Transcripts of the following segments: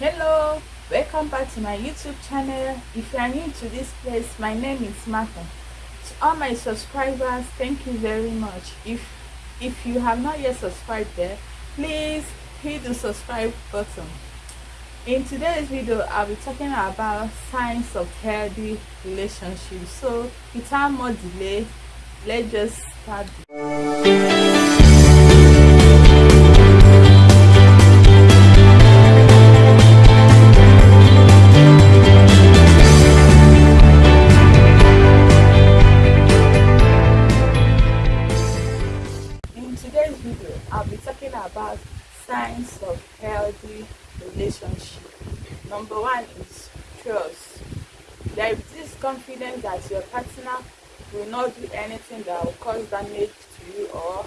hello welcome back to my youtube channel. If you are new to this place my name is martha. To all my subscribers thank you very much. If if you have not yet subscribed there please hit the subscribe button. In today's video i'll be talking about signs of healthy relationships. So without more delay let's just start I'll be talking about signs of healthy relationship. Number one is trust. There is this confidence that your partner will not do anything that will cause damage to you or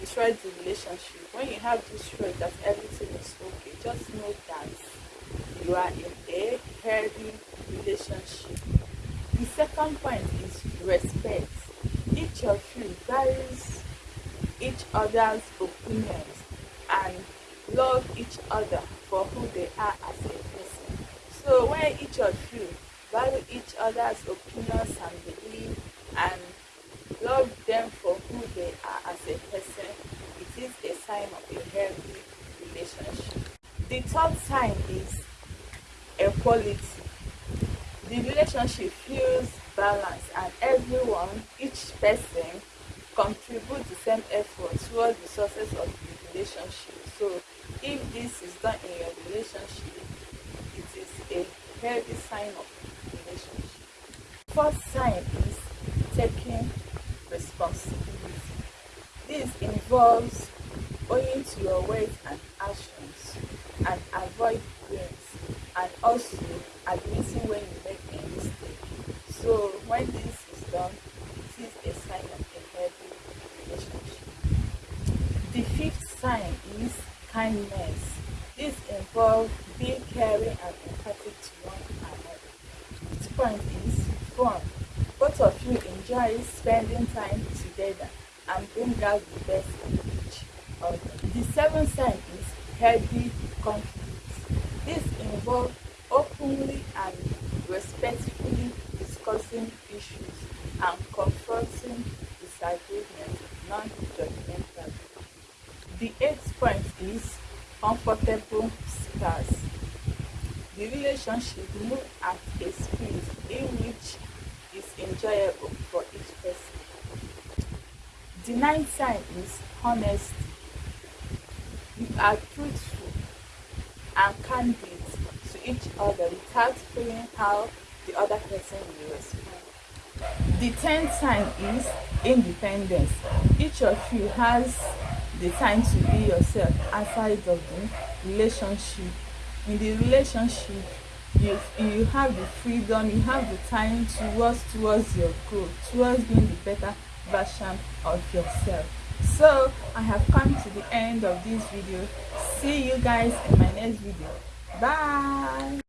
destroy the relationship. When you have this trust that everything is okay, just know that you are in a healthy relationship. The second point is respect. Each of you values each other's opinions and love each other for who they are as a person. So when each of you value each other's opinions and beliefs and love them for who they are as a person, it is a sign of a healthy relationship. The third sign is equality. The relationship feels balanced and everyone, each person contribute the same effort towards the success of the relationship. So if this is done in your relationship it is a healthy sign of relationship. First sign is taking responsibility. This involves owing to your words and actions and avoid blames and also admitting when you make a mistake. So when this is done it is a sign of The fifth sign is kindness. This involves being caring and empathic to one another. Fifth point is fun. Both of you enjoy spending time together and bring out the best in each other. The seventh sign is healthy conflict. This involves openly and respectfully discussing issues non-judgmentally. The eighth point is comfortable stars. The relationship moves at a speed in which is enjoyable for each person. The ninth sign is honesty. You are truthful and candid to each other without feeling how the other person will respond. The tenth sign is independence. Each of you has the time to be yourself outside of the relationship. In the relationship you you have the freedom you have the time to work towards your goal towards being the better version of yourself. So i have come to the end of this video. See you guys in my next video. Bye